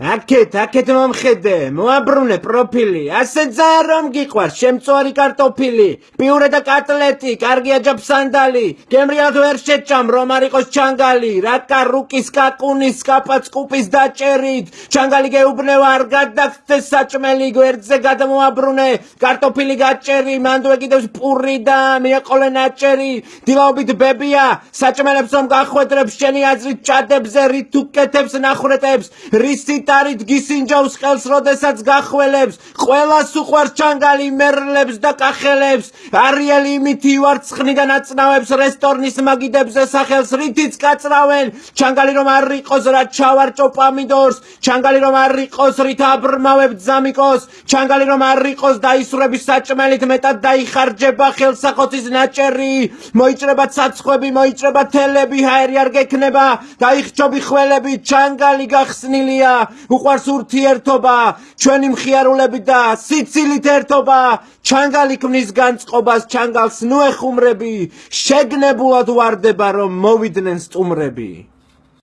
აკეთ, აკეთ მომხედე, მოაბრუნე პროფილი. ასე ძალიან რომ გიყვარს შემწვარი კარტოფილი, პიურე და კატლეტი, კარგია ჯაფსანდალი. გემრიად ვერ შეჭამ რომ არ იყოს ჩანგალი, რაკა რუკის კაკუნის კაპაცკუპის დაჭერით. ჩანგალი გეუბნევა არ გადაგცეს საჭმელი გვერდზე გადმოაბრუნე. კარტოფილი გაჭერი, მანდ ვეკიდებს პური და მეყოლე ნაჭერი. დილაობით ბებია, საჭმელებს რომ გახვედრებს შენი აზრით ჭადებზე რით უკეთებს ნახრეტებს. რისით გიტარით გისინჯავს ხელს, როდესაც გახველებს, ყველას უყვარს ჩანგალი მერლებს და კახელებს, არიელი იმითი ვარცხნი და ნაცნავებს რესტორნის მაგიდებზე სახელს რითიც კაცრავენ, ჩანგალი რომ არ იყოს რა ჩავარჭო პამიდორს, ჩანგალი რომ არ იყოს რით აბრმავებ ძამიკოს, ჩანგალი რომ არ იყოს დაისურების საჭმელით მეტად დაიხარჯება ხელსახოცის ნაჭერი, მოიჭრება ცაცხვები, მოიჭრება თელები, ჰაერი არ გექნება, დაიხჭობი ხველები, ჩანგალი გახსნილია, უყვარს ურთიერთობა, ჩვენი მხიარულები და სიცილით ერთობა, ჩანგალი ქმნის განწყობას, ჩანგალს ნუ ეხუმრები, შეგნებულად ვარდება რომ მოვიდნენ სტუმრები.